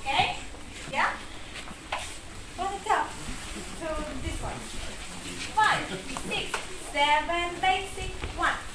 Okay? Yeah? From the top to this one. Five, six, seven, basic, one.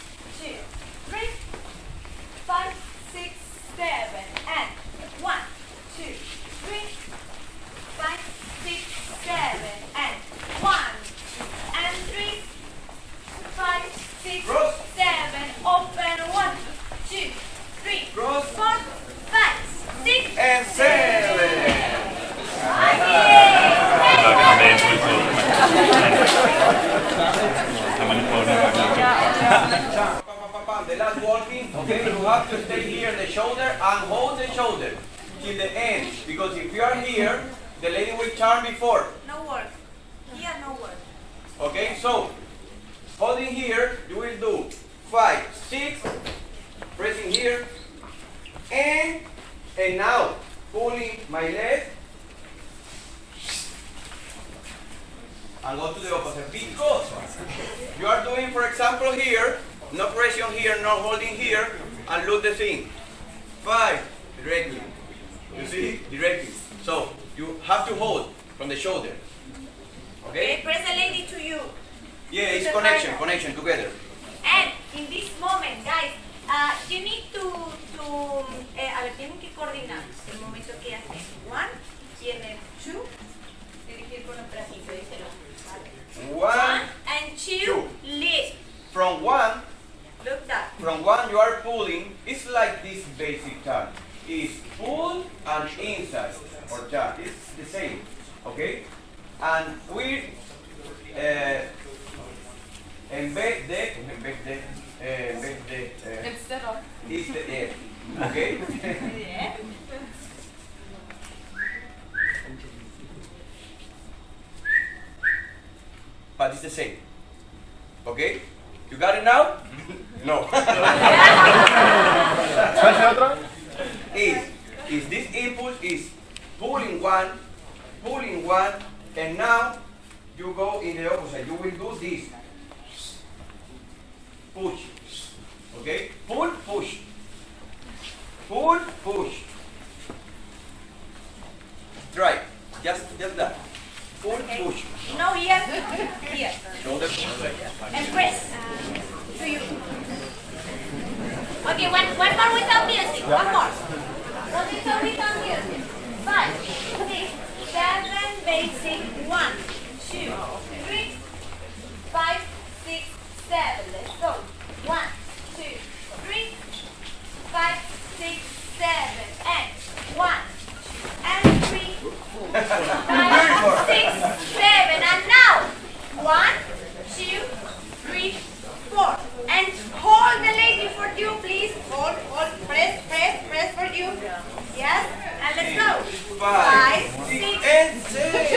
Okay, you have to stay here in the shoulder and hold the shoulder till the end. Because if you are here, the lady will turn before. No work. Here, no work. Okay, so holding here, you will do five, six, pressing here, and and now pulling my leg and go to the opposite because you are doing, for example, here, no pressure here, no holding here, and look the thing. Five, directly. You see, directly. So you have to hold from the shoulder. Okay, Okay? press the lady to you. Yeah, it's connection, final. connection together. And in this moment, guys, uh, you need to, to eh, a ver, tienen que coordinar el momento que hacen. One, tiene two, tiene que ir con el bracito, díselo. One, One and two, Two. lift. from one, Look that. from one you are pulling. is like this basic turn. It's pull and inside or turn. It's the same, okay? And we uh, en vez de, en vez de, eh, en vez de, eh, Instead of. is the F, okay? Yeah. but it's the same, okay? You got it now? no. is is this impulse is pulling one, pulling one, and now you go in the opposite. You will do this. Push. Okay? Pull, push. Pull, push. Try. Just just that. Pull, Okay. push. No, here, here. Shoulder. And press to you. Okay, one, one more without music. One more. One without, without music. Five, six, seven, basic. One, two, three, five, six, seven. Let's go. One, two, three, five, six, seven, and one, and three, you please hold, hold, press, press, press for you. Yes? And let's go. Five, Five six, and six.